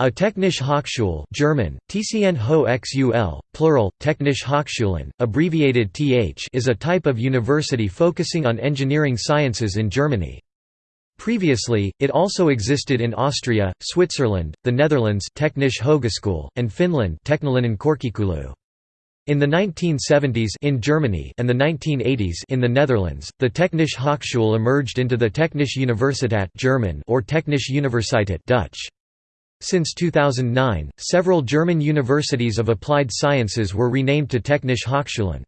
A Technische Hochschule German, TCN Hochschule, plural, Technische Hochschulen, abbreviated TH is a type of university focusing on engineering sciences in Germany. Previously, it also existed in Austria, Switzerland, the Netherlands Technische Hogeschool, and Finland in the 1970s in Germany and the 1980s in the Netherlands, the Technische Hochschule emerged into the Technische Universität German or Technische Universiteit Dutch. Since 2009, several German universities of applied sciences were renamed to Technische Hochschulen.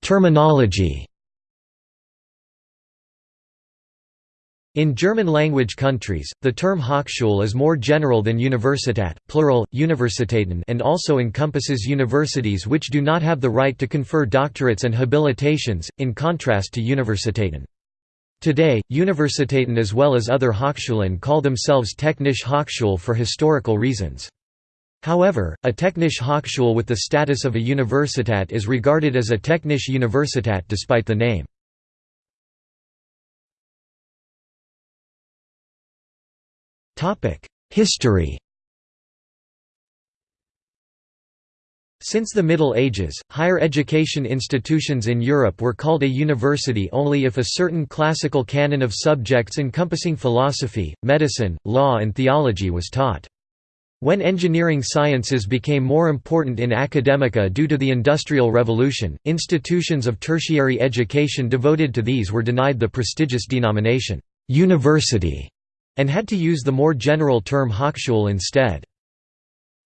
Terminology In German-language countries, the term Hochschule is more general than Universität, plural, Universitäten and also encompasses universities which do not have the right to confer doctorates and habilitations, in contrast to Universitäten. Today, Universitäten as well as other Hochschulen call themselves Technische Hochschule for historical reasons. However, a Technische Hochschule with the status of a Universität is regarded as a Technische Universität despite the name. History Since the Middle Ages, higher education institutions in Europe were called a university only if a certain classical canon of subjects encompassing philosophy, medicine, law and theology was taught. When engineering sciences became more important in academia due to the Industrial Revolution, institutions of tertiary education devoted to these were denied the prestigious denomination, «university» and had to use the more general term Hochschule instead.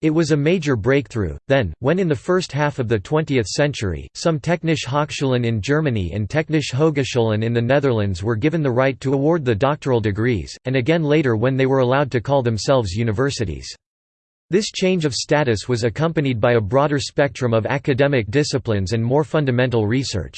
It was a major breakthrough, then, when in the first half of the 20th century, some Technische Hochschulen in Germany and Technische Hogescholen in the Netherlands were given the right to award the doctoral degrees, and again later when they were allowed to call themselves universities. This change of status was accompanied by a broader spectrum of academic disciplines and more fundamental research.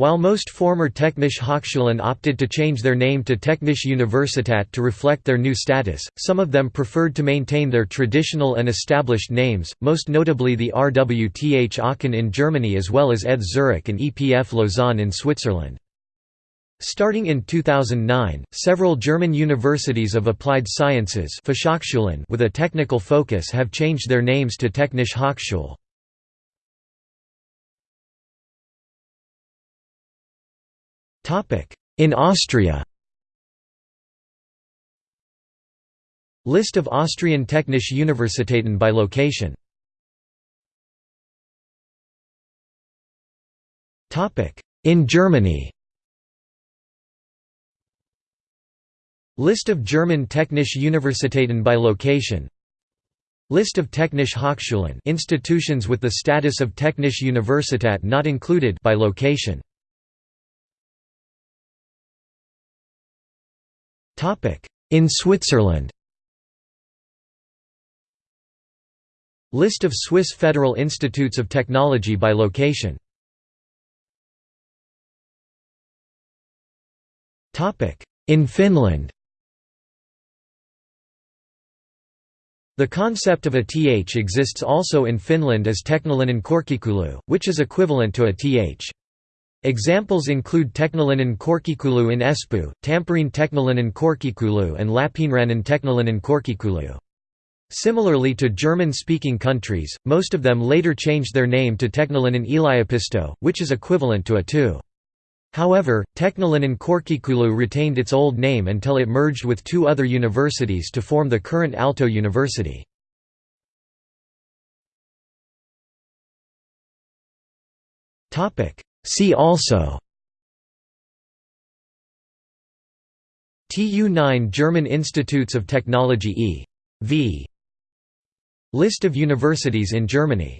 While most former Technische Hochschulen opted to change their name to Technische Universität to reflect their new status, some of them preferred to maintain their traditional and established names, most notably the RWTH Aachen in Germany as well as ETH Zurich and EPF Lausanne in Switzerland. Starting in 2009, several German universities of applied sciences with a technical focus have changed their names to Technische Hochschule. In Austria. List of Austrian Technische Universitäten by location. In Germany. List of German Technische Universitäten by location. List of Technische Hochschulen institutions with the status of Technische Universität not included by location In Switzerland. List of Swiss Federal Institutes of Technology by location. In Finland. The concept of a th exists also in Finland as Teknillinen korkeakoulu, which is equivalent to a th. Examples include Teknillinen Korkeakoulu in Espoo, Tampere Teknillinen Korkeakoulu and Lappeenrannan Teknillinen Korkeakoulu. Similarly to German-speaking countries, most of them later changed their name to Teknillinen Yliopisto, which is equivalent to a TU. However, Teknillinen Korkeakoulu retained its old name until it merged with two other universities to form the current Aalto University. Topic See also TU9 German Institutes of Technology e. v. List of universities in Germany